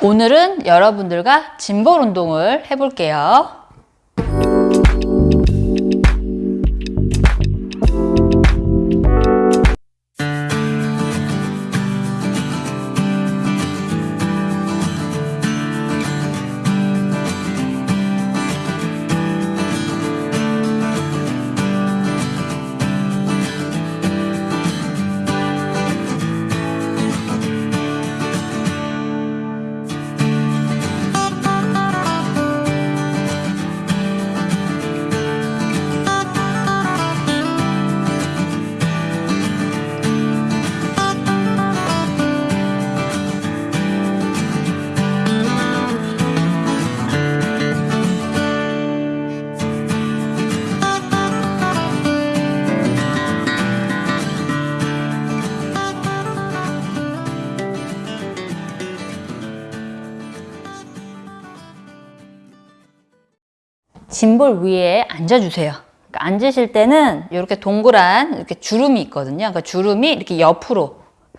오늘은 여러분들과 짐볼 운동을 해볼게요. 짐볼 위에 앉아주세요. 그러니까 앉으실 때는 이렇게 동그란 이렇게 주름이 있거든요. 그러니까 주름이 이렇게 옆으로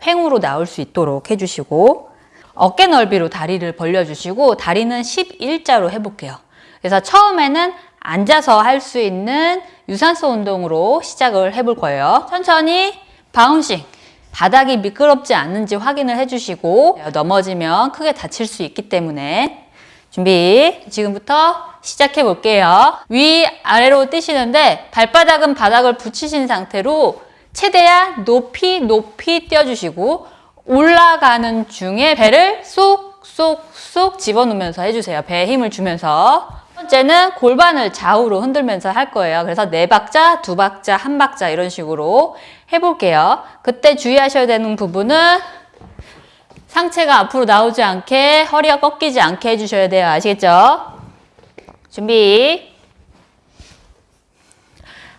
횡으로 나올 수 있도록 해주시고 어깨 넓이로 다리를 벌려주시고 다리는 11자로 해볼게요. 그래서 처음에는 앉아서 할 수 있는 유산소 운동으로 시작을 해볼 거예요. 천천히 바운싱 바닥이 미끄럽지 않는지 확인을 해주시고 넘어지면 크게 다칠 수 있기 때문에 준비 지금부터 시작해 볼게요. 위 아래로 뛰시는데 발바닥은 바닥을 붙이신 상태로 최대한 높이 높이 뛰어주시고 올라가는 중에 배를 쏙쏙쏙 집어넣으면서 해주세요. 배에 힘을 주면서. 첫 번째는 골반을 좌우로 흔들면서 할 거예요. 그래서 네 박자, 두 박자, 한 박자 이런 식으로 해볼게요. 그때 주의하셔야 되는 부분은 상체가 앞으로 나오지 않게 허리가 꺾이지 않게 해주셔야 돼요. 아시겠죠? 준비.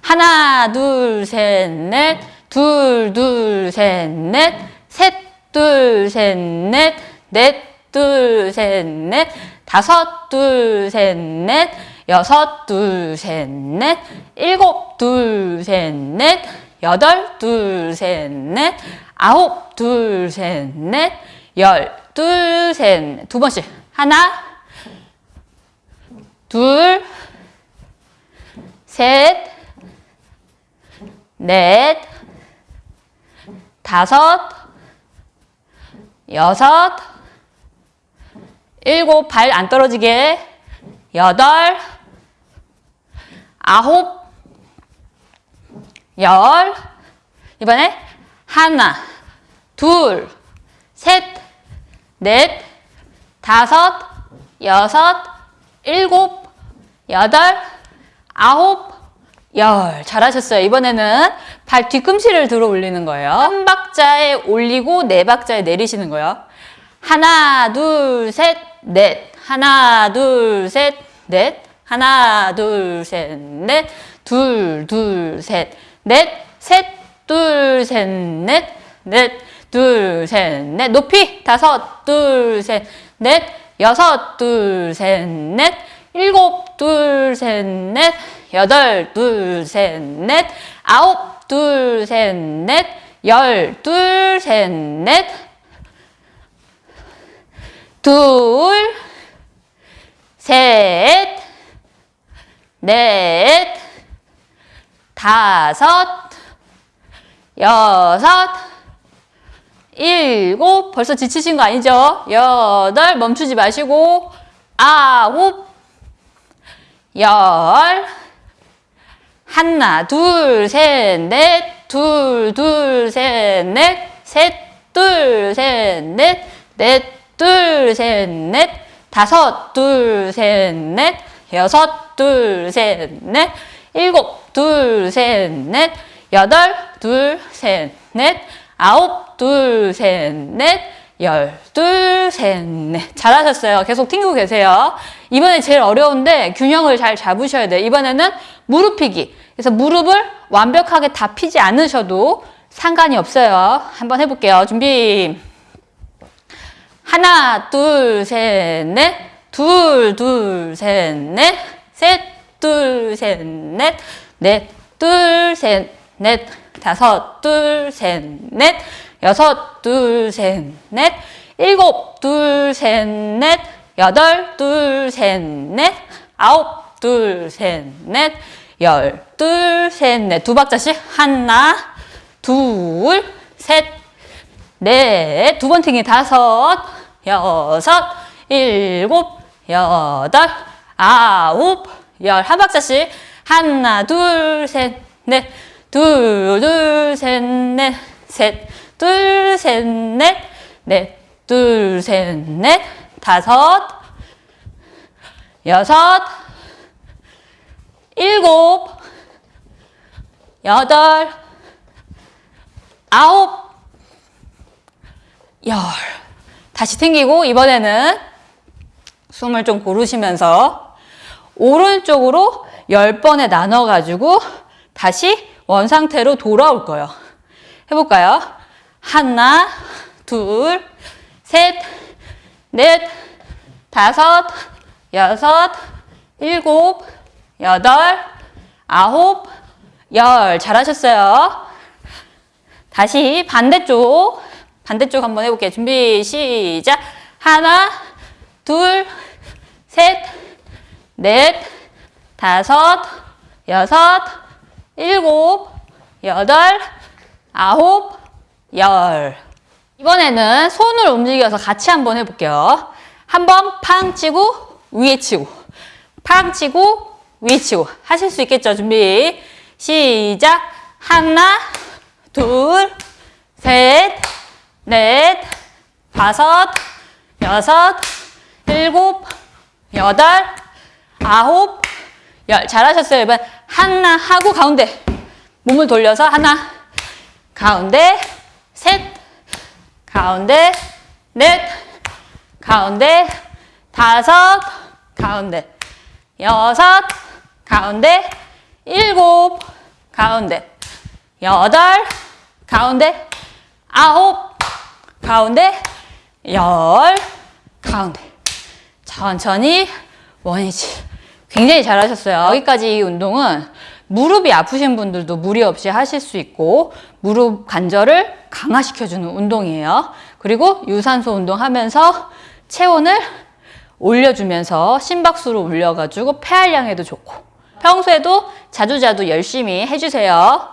하나 둘 셋 넷. 둘 둘 셋 넷. 셋 둘 셋 넷. 넷 둘 셋 넷. 다섯 둘 셋 넷. 여섯 둘 셋 넷. 일곱 둘 셋 넷. 여덟 둘 셋 넷. 아홉 둘 셋 넷. 열, 둘, 셋, 두 번씩. 하나, 둘, 셋, 넷, 다섯, 여섯, 일곱, 발 안 떨어지게, 여덟, 아홉, 열, 이번에 하나, 둘, 셋, 넷, 다섯, 여섯, 일곱, 여덟, 아홉, 열. 잘하셨어요. 이번에는 발 뒤꿈치를 들어 올리는 거예요. 한 박자에 올리고 네 박자에 내리시는 거예요. 하나, 둘, 셋, 넷. 하나, 둘, 셋, 넷. 하나, 둘, 셋, 넷. 둘, 둘, 셋, 넷. 셋, 둘, 셋, 넷. 넷. 둘, 셋, 넷. 높이. 다섯, 둘, 셋, 넷. 여섯, 둘, 셋, 넷. 일곱, 둘, 셋, 넷. 여덟, 둘, 셋, 넷. 아홉, 둘, 셋, 넷. 열, 둘, 셋, 넷. 둘, 셋, 넷, 다섯, 여섯, 일곱, 벌써 지치신 거 아니죠? 여덟, 멈추지 마시고, 아홉, 열, 하나, 둘, 셋, 넷, 둘, 둘, 셋, 넷, 셋, 둘, 셋, 넷, 넷, 둘, 셋, 넷, 다섯, 둘, 셋, 넷, 여섯, 둘, 셋, 넷, 일곱, 둘, 셋, 넷, 여덟, 둘, 셋, 넷, 아홉, 둘, 셋, 넷, 열, 둘, 셋, 넷. 잘하셨어요. 계속 튕기고 계세요. 이번에 제일 어려운데 균형을 잘 잡으셔야 돼요. 이번에는 무릎 피기. 그래서 무릎을 완벽하게 다 피지 않으셔도 상관이 없어요. 한번 해볼게요. 준비. 하나, 둘, 셋, 넷. 둘, 둘, 셋, 넷. 셋, 둘, 셋, 넷. 넷, 둘, 셋, 넷. 다섯, 둘, 셋, 넷. 여섯, 둘, 셋, 넷. 일곱, 둘, 셋, 넷, 여덟, 둘, 셋, 넷, 아홉, 둘, 셋, 넷, 열, 둘, 셋, 넷. 두 박자씩. 하나, 둘, 셋, 넷. 두 번 튕기 다섯, 여섯, 일곱, 여덟, 아홉, 열. 한 박자씩. 하나, 둘, 셋, 넷. 둘, 둘, 셋, 넷. 셋, 둘, 셋, 넷. 넷, 둘, 셋, 넷. 다섯, 여섯, 일곱, 여덟, 아홉, 열. 다시 튕기고 이번에는 숨을 좀 고르시면서 오른쪽으로 열 번에 나눠가지고 다시 원상태로 돌아올 거예요. 해볼까요? 하나, 둘, 셋, 넷, 다섯, 여섯, 일곱, 여덟, 아홉, 열. 잘하셨어요. 다시 반대쪽. 반대쪽 한번 해볼게요. 준비, 시작. 하나, 둘, 셋, 넷, 다섯, 여섯, 일곱, 여덟, 아홉, 열. 이번에는 손을 움직여서 같이 한번 해볼게요. 한번 팡 치고 위에 치고 팡 치고 위에 치고 하실 수 있겠죠? 준비 시작 하나 둘셋넷 다섯 여섯 일곱 여덟 아홉 열 잘하셨어요. 이번 하나 하고 가운데 몸을 돌려서 하나 가운데 셋. 가운데 넷. 가운데 다섯. 가운데 여섯. 가운데 일곱. 가운데 여덟. 가운데 아홉. 가운데 열. 가운데 천천히 원위치. 굉장히 잘하셨어요. 여기까지 이 운동은 무릎이 아프신 분들도 무리 없이 하실 수 있고 무릎 관절을 강화시켜주는 운동이에요. 그리고 유산소 운동하면서 체온을 올려주면서 심박수를 올려가지고 폐활량에도 좋고 평소에도 자주자주 열심히 해주세요.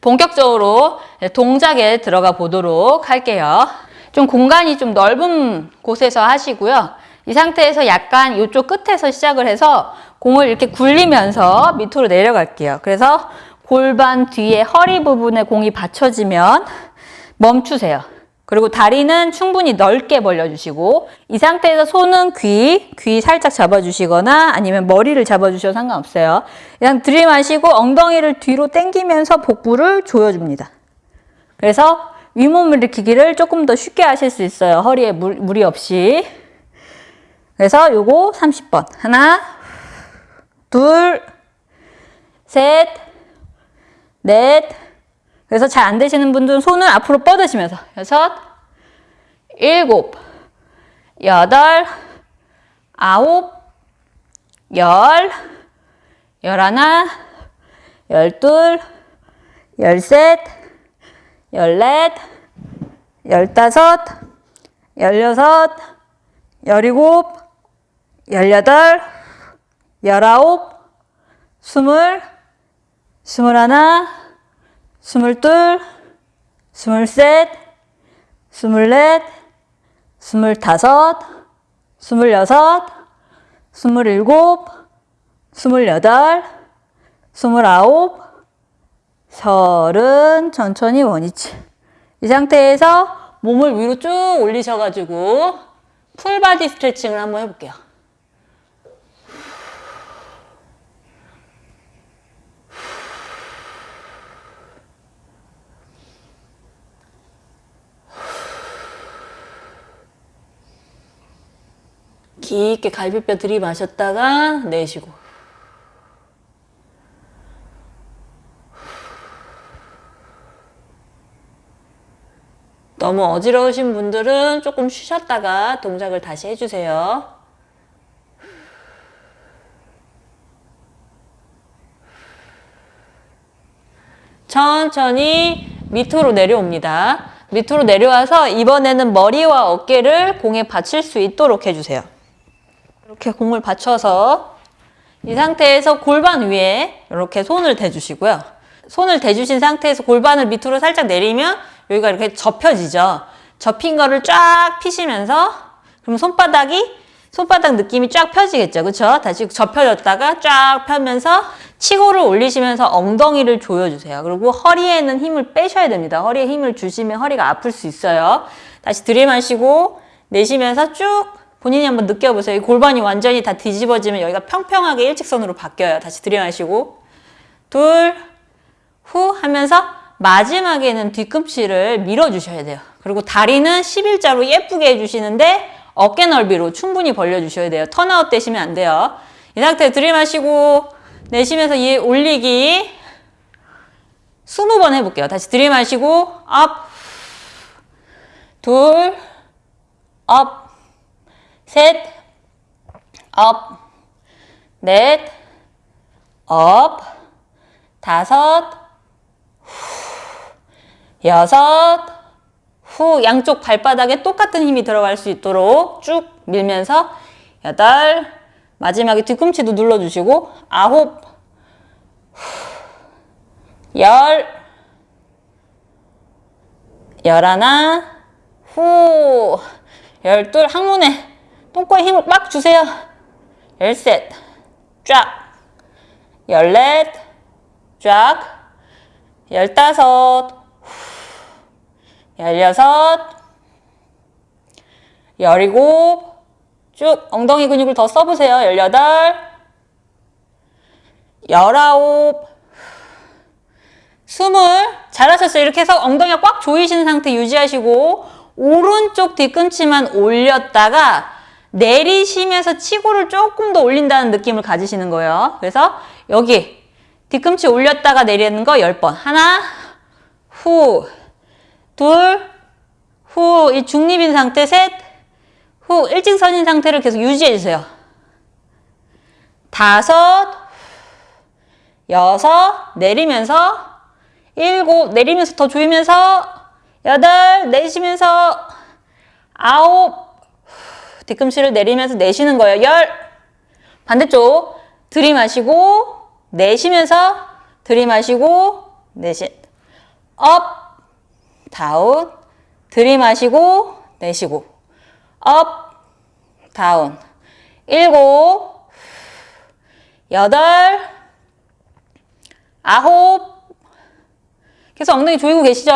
본격적으로 동작에 들어가 보도록 할게요. 좀 공간이 좀 넓은 곳에서 하시고요. 이 상태에서 약간 이쪽 끝에서 시작을 해서 공을 이렇게 굴리면서 밑으로 내려갈게요. 그래서 골반 뒤에 허리 부분에 공이 받쳐지면 멈추세요. 그리고 다리는 충분히 넓게 벌려주시고 이 상태에서 손은 귀, 귀 살짝 잡아주시거나 아니면 머리를 잡아주셔도 상관없어요. 그냥 들이마시고 엉덩이를 뒤로 당기면서 복부를 조여줍니다. 그래서 윗몸 일으키기를 조금 더 쉽게 하실 수 있어요. 허리에 물, 무리 없이. 그래서 요거 30번. 하나, 둘, 셋, 넷. 그래서 잘 안 되시는 분들은 손을 앞으로 뻗으시면서. 여섯, 일곱, 여덟, 아홉, 열, 열하나, 열둘, 열셋, 열넷, 열다섯, 열여섯, 열일곱, 열여덟, 열아홉, 스물, 스물하나, 스물둘, 스물셋, 스물넷, 스물다섯, 스물여섯, 스물일곱, 스물여덟, 스물아홉, 서른, 천천히 원위치. 이 상태에서 몸을 위로 쭉 올리셔가지고 full body 스트레칭을 한번 해볼게요. 깊게 갈비뼈 들이마셨다가 내쉬고 너무 어지러우신 분들은 조금 쉬셨다가 동작을 다시 해주세요. 천천히 밑으로 내려옵니다. 밑으로 내려와서 이번에는 머리와 어깨를 공에 받칠 수 있도록 해주세요. 이렇게 공을 받쳐서 이 상태에서 골반 위에 이렇게 손을 대주시고요. 손을 대주신 상태에서 골반을 밑으로 살짝 내리면 여기가 이렇게 접혀지죠. 접힌 거를 쫙 피시면서 그럼 손바닥이 손바닥 느낌이 쫙 펴지겠죠. 그렇죠? 다시 접혀졌다가 쫙 펴면서 치고를 올리시면서 엉덩이를 조여주세요. 그리고 허리에는 힘을 빼셔야 됩니다. 허리에 힘을 주시면 허리가 아플 수 있어요. 다시 들이마시고 내쉬면서 쭉 본인이 한번 느껴보세요. 이 골반이 완전히 다 뒤집어지면 여기가 평평하게 일직선으로 바뀌어요. 다시 들이마시고 둘, 후 하면서 마지막에는 뒤꿈치를 밀어주셔야 돼요. 그리고 다리는 11자로 예쁘게 해주시는데 어깨 넓이로 충분히 벌려주셔야 돼요. 턴아웃 되시면 안 돼요. 이 상태 들이마시고 내쉬면서 이 올리기 20번 해볼게요. 다시 들이마시고 up, 둘, up, 셋, up, 넷, up, 다섯, 후, 여섯, 후. 양쪽 발바닥에 똑같은 힘이 들어갈 수 있도록 쭉 밀면서 여덟, 마지막에 뒤꿈치도 눌러주시고 아홉, 후, 열, 열하나, 후, 열둘, 항문에 똥꼬에 힘을 빡 주세요. 열셋, 쫙, 열넷, 쫙, 열다섯, 열여섯, 열일곱, 쭉 엉덩이 근육을 더 써보세요. 열여덟, 열아홉, 스물, 잘하셨어요. 이렇게 해서 엉덩이가 꽉 조이신 상태 유지하시고 오른쪽 뒤꿈치만 올렸다가 내리시면서 치고를 조금 더 올린다는 느낌을 가지시는 거예요. 그래서 여기 뒤꿈치 올렸다가 내리는 거 10번. 하나, 후, 둘, 후, 이 중립인 상태 셋, 후, 일직선인 상태를 계속 유지해 주세요. 다섯, 여섯, 내리면서 일곱, 내리면서 더 조이면서 여덟, 내쉬면서 아홉, 뒤꿈치를 내리면서 내쉬는 거예요. 열, 반대쪽 들이마시고 내쉬면서 들이마시고 내쉬 up, down, 들이마시고 내쉬고 up, down. 일곱, 여덟, 아홉. 계속 엉덩이 조이고 계시죠?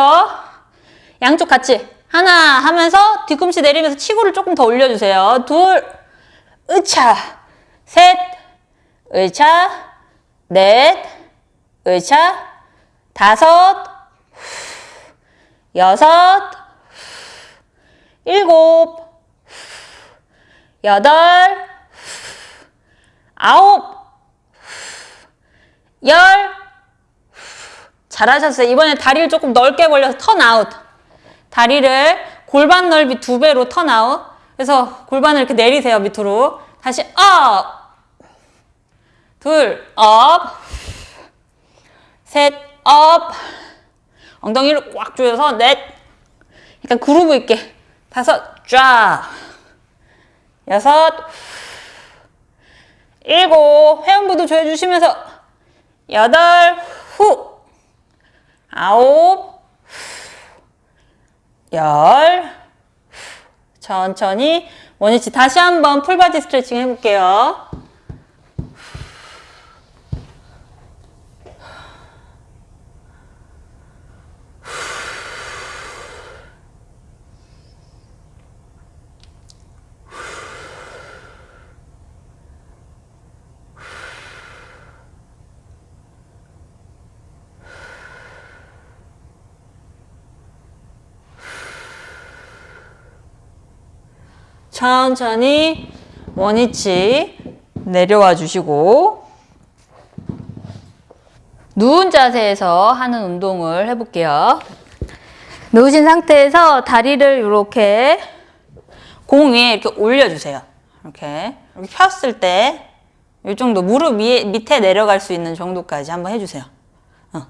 양쪽 같이 하나 하면서 뒤꿈치 내리면서 치골을 조금 더 올려주세요. 둘, 으차, 셋, 으차, 넷, 으차, 다섯, 여섯, 일곱, 여덟, 아홉, 열, 잘하셨어요. 이번에 다리를 조금 넓게 벌려서 turn out. 다리를 골반 넓이 두 배로 turn out. 그래서 골반을 이렇게 내리세요, 밑으로. 다시 up! 둘, up. 셋, up. 엉덩이를 꽉 조여서 넷. 약간 그루브 있게. 다섯, 쫙. 여섯. 일곱. 회음부도 조여주시면서 여덟, 후. 아홉, 열, 천천히 원위치 다시 한번 full body 스트레칭 해볼게요. 천천히 원위치 내려와 주시고 누운 자세에서 하는 운동을 해볼게요. 누우신 상태에서 다리를 이렇게 공 위에 이렇게 올려주세요. 이렇게 이렇게 폈을 때 이 정도 무릎 위에 밑에 내려갈 수 있는 정도까지 한번 해주세요. 어.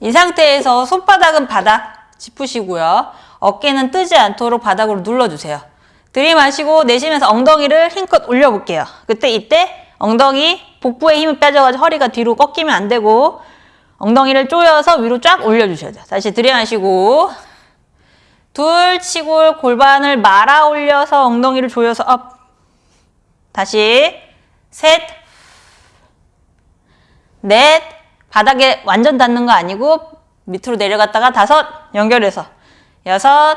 이 상태에서 손바닥은 바닥 짚으시고요. 어깨는 뜨지 않도록 바닥으로 눌러주세요. 들이마시고 내쉬면서 엉덩이를 힘껏 올려볼게요. 그때 이때 엉덩이 복부에 힘을 빼줘가지고 허리가 뒤로 꺾이면 안 되고 엉덩이를 조여서 위로 쫙 올려주셔야 돼요. 다시 들이마시고 둘 치골 골반을 말아 올려서 엉덩이를 조여서 up 다시 셋. 넷, 바닥에 완전 닿는 거 아니고 밑으로 내려갔다가 다섯, 연결해서 여섯,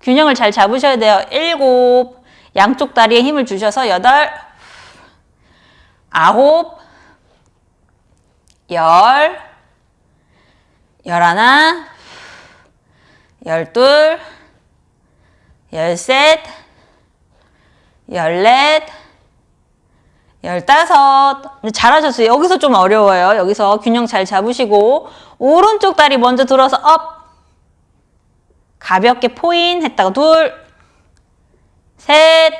균형을 잘 잡으셔야 돼요. 일곱, 양쪽 다리에 힘을 주셔서 여덟, 아홉, 열, 열하나, 열둘, 열셋, 열넷, 열다섯. 잘하셨어요. 여기서 좀 어려워요. 여기서 균형 잘 잡으시고, 오른쪽 다리 먼저 들어서 up. 가볍게 포인 했다가 둘, 셋,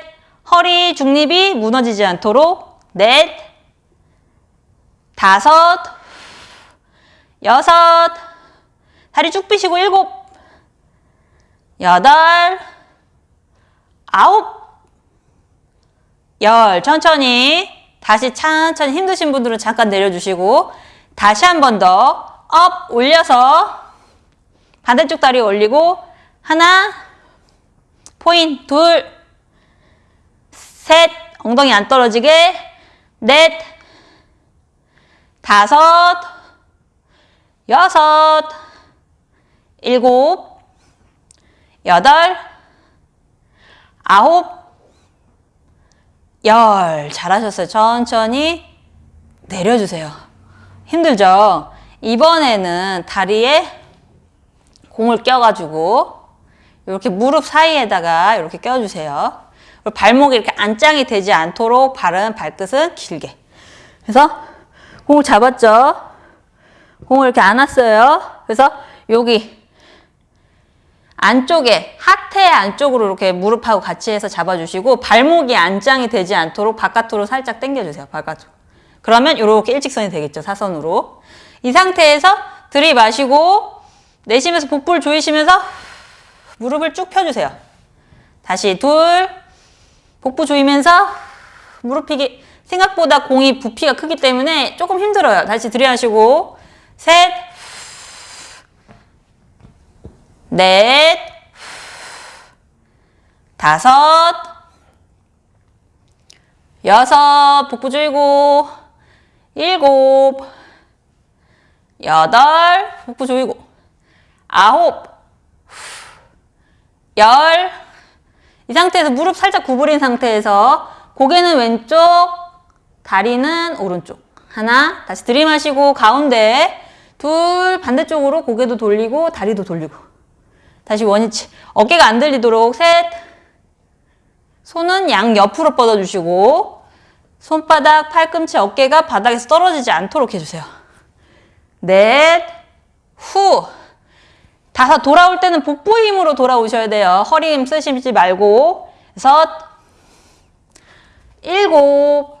허리 중립이 무너지지 않도록 넷, 다섯, 여섯, 다리 쭉 펴시고 일곱, 여덟, 아홉, 열. 천천히 다시 천천히 힘드신 분들은 잠깐 내려주시고 다시 한 번 더 up 올려서 반대쪽 다리 올리고 하나 포인 둘 셋 엉덩이 안 떨어지게 넷 다섯 여섯 일곱 여덟 아홉 열 잘하셨어요. 천천히 내려주세요. 힘들죠? 이번에는 다리에 공을 껴가지고 이렇게 무릎 사이에다가 이렇게 껴주세요. 발목이 이렇게 안짱이 되지 않도록 발은 발끝은 길게. 그래서 공을 잡았죠? 공을 이렇게 안았어요. 그래서 여기 안쪽에 하태 안쪽으로 이렇게 무릎하고 같이 해서 잡아주시고 발목이 안짱이 되지 않도록 바깥으로 살짝 당겨주세요. 바깥으로. 그러면 이렇게 일직선이 되겠죠. 사선으로. 이 상태에서 들이마시고 내쉬면서 복부를 조이시면서 무릎을 쭉 펴주세요. 다시 둘 복부 조이면서 무릎 펴기 생각보다 공이 부피가 크기 때문에 조금 힘들어요. 다시 들이마시고 셋 넷, 다섯, 여섯, 복부 조이고, 일곱, 여덟, 복부 조이고, 아홉, 열. 이 상태에서 무릎 살짝 구부린 상태에서 고개는 왼쪽, 다리는 오른쪽. 하나, 다시 들이마시고 가운데, 둘, 반대쪽으로 고개도 돌리고 다리도 돌리고. 다시 원위치. 어깨가 안 들리도록 셋. 손은 양 옆으로 뻗어주시고 손바닥, 팔꿈치, 어깨가 바닥에서 떨어지지 않도록 해주세요. 넷, 후. 다섯, 돌아올 때는 복부 힘으로 돌아오셔야 돼요. 허리 힘 쓰시지 말고. 여섯, 일곱,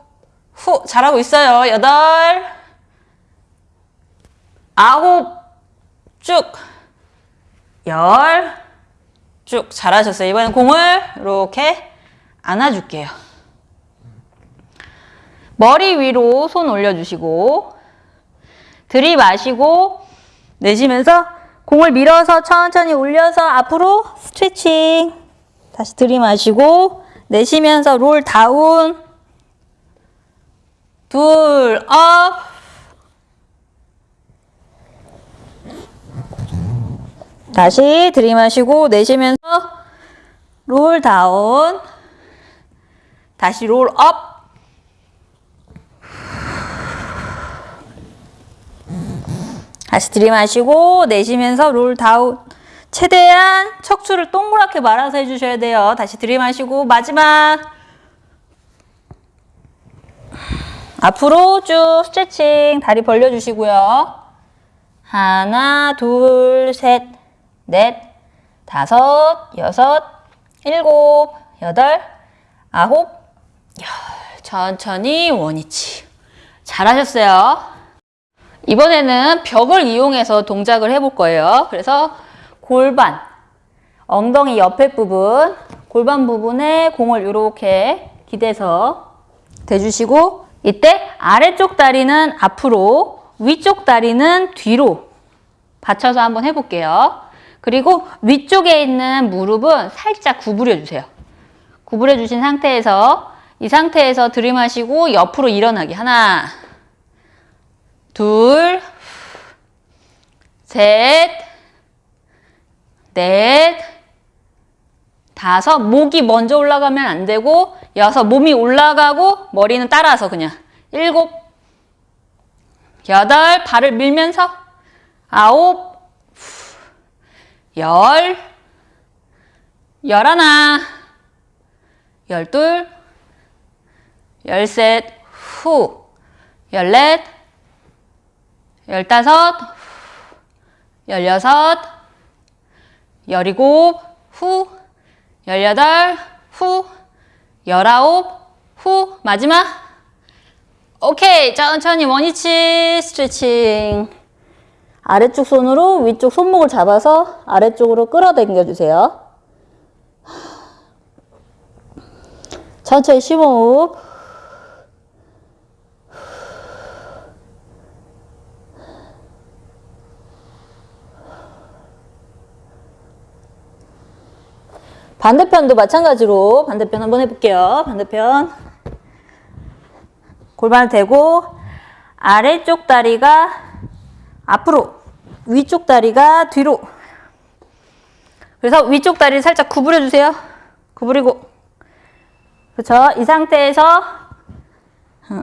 후. 잘하고 있어요. 여덟, 아홉, 쭉. 열, 쭉 잘하셨어요. 이번엔 공을 이렇게 안아줄게요. 머리 위로 손 올려주시고 들이마시고 내쉬면서 공을 밀어서 천천히 올려서 앞으로 스트레칭. 다시 들이마시고 내쉬면서 roll down. 둘 up. 다시 들이마시고 내쉬면서 roll down. 다시 roll up 다시 들이마시고 내쉬면서 roll down 최대한 척추를 동그랗게 말아서 해주셔야 돼요 다시 들이마시고 마지막 앞으로 쭉 스트레칭 다리 벌려주시고요 하나 둘 셋 넷, 다섯, 여섯, 일곱, 여덟, 아홉, 열. 천천히 원위치. 잘하셨어요. 이번에는 벽을 이용해서 동작을 해볼 거예요. 그래서 골반, 엉덩이 옆에 부분, 골반 부분에 공을 이렇게 기대서 대주시고 이때 아래쪽 다리는 앞으로, 위쪽 다리는 뒤로 받쳐서 한번 해볼게요. 그리고 위쪽에 있는 무릎은 살짝 구부려 주세요. 구부려 주신 상태에서 이 상태에서 들이마시고 옆으로 일어나기. 하나, 둘, 셋, 넷, 다섯. 목이 먼저 올라가면 안 되고 여섯. 몸이 올라가고 머리는 따라서 그냥. 일곱, 여덟. 발을 밀면서 아홉, 열, 열하나, 열둘, 열셋, 후, 열넷, 열다섯, 열여섯, 열일곱, 후, 열여덟, 후, 열아홉, 후, 마지막. 오케이, 천천히 원위치 스트레칭. 아래쪽 손으로 위쪽 손목을 잡아서 아래쪽으로 끌어당겨 주세요. 천천히 심호흡. 반대편도 마찬가지로 반대편 한번 해볼게요. 반대편. 골반을 대고 아래쪽 다리가 앞으로 위쪽 다리가 뒤로 그래서 위쪽 다리를 살짝 구부려 주세요. 구부리고 그렇죠. 이 상태에서 어,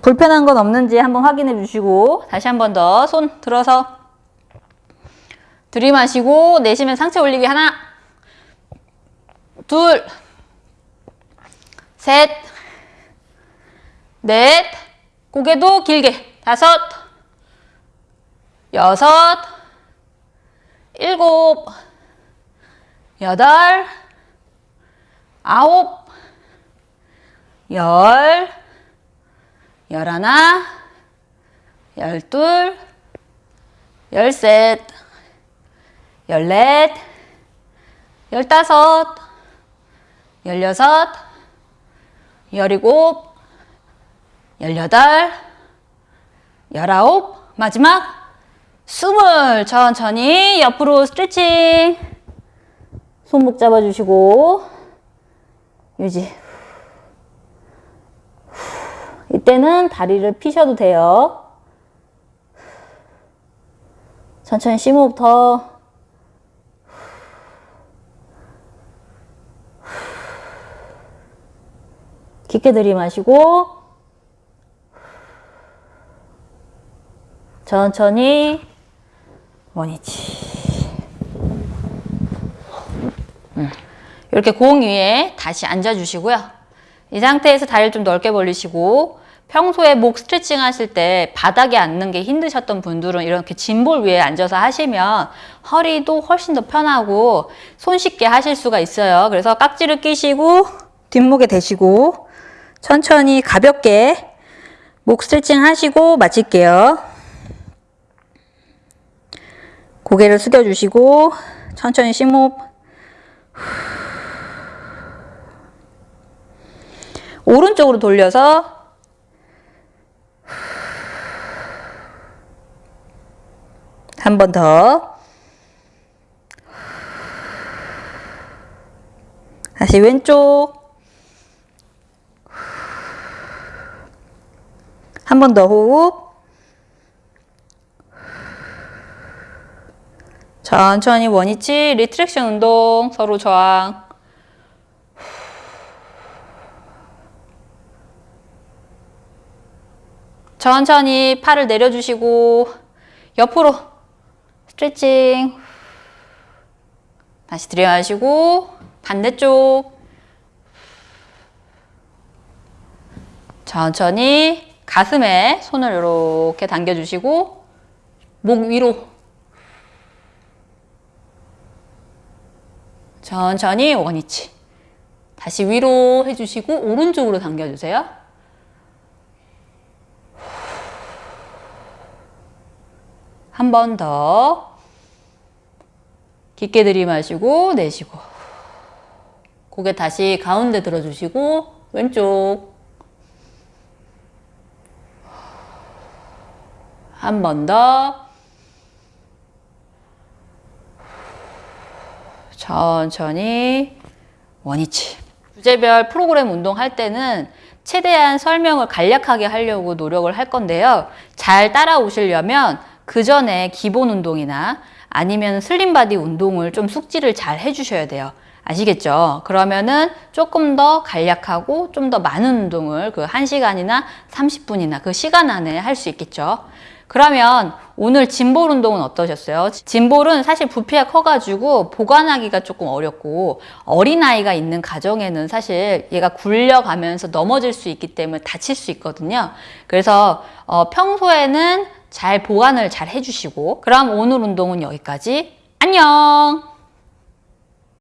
불편한 건 없는지 한번 확인해 주시고 다시 한 번 더 손 들어서 들이마시고 내쉬면 상체 올리기 하나. 둘. 셋, 넷, 고개도 길게. 다섯, 여섯, 일곱, 여덟, 아홉, 열, 열하나, 열둘, 열셋, 열넷, 열다섯, 열여섯, 열일곱, 열여덟, 열아홉, 마지막 스물. 천천히 옆으로 스트레칭. 손목 잡아주시고. 유지. 이때는 다리를 피셔도 돼요. 천천히 심호흡 더 깊게 들이마시고 천천히 원위치 음. 이렇게 공 위에 다시 앉아주시고요. 이 상태에서 다리를 좀 넓게 벌리시고 평소에 목 스트레칭 하실 때 바닥에 앉는 게 힘드셨던 분들은 이렇게 짐볼 위에 앉아서 하시면 허리도 훨씬 더 편하고 손쉽게 하실 수가 있어요. 그래서 깍지를 끼시고 뒷목에 대시고 천천히 가볍게 목 스트레칭 하시고 마칠게요. 고개를 숙여주시고 천천히 심호흡 오른쪽으로 돌려서 한 번 더. 다시 왼쪽. 한 번 더 호흡. 천천히 원위치 리트렉션 운동 서로 저항. 천천히 팔을 내려주시고 옆으로 스트레칭 다시 들여마시고 반대쪽 천천히 가슴에 손을 이렇게 당겨주시고 목 위로 천천히 원위치 다시 위로 해주시고 오른쪽으로 당겨주세요. 한 번 더. 깊게 들이마시고 내쉬고 고개 다시 가운데 들어주시고 왼쪽 한 번 더 천천히 원위치 주제별 프로그램 운동할 때는 최대한 설명을 간략하게 하려고 노력을 할 건데요. 잘 따라오시려면 그 전에 기본 운동이나 아니면 슬림바디 운동을 좀 숙지를 잘 해주셔야 돼요. 아시겠죠? 그러면은 조금 더 간략하고 좀 더 많은 운동을 그 1시간이나 30분이나 그 시간 안에 할 수 있겠죠. 그러면 오늘 짐볼 운동은 어떠셨어요? 짐볼은 사실 부피가 커가지고 보관하기가 조금 어렵고 어린아이가 있는 가정에는 사실 얘가 굴려가면서 넘어질 수 있기 때문에 다칠 수 있거든요. 그래서 어, 평소에는 잘 보관을 잘 해주시고 그럼 오늘 운동은 여기까지 안녕!